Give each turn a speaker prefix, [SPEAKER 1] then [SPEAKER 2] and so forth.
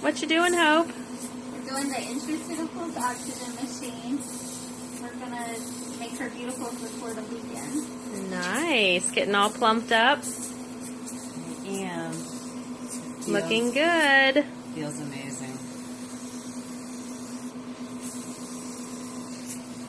[SPEAKER 1] What you doing, Hope?
[SPEAKER 2] We're doing the intraceuticals oxygen machine. We're gonna make her beautiful before the weekend.
[SPEAKER 1] Nice. Getting all plumped up.
[SPEAKER 3] I am.
[SPEAKER 1] Looking good.
[SPEAKER 3] feels amazing.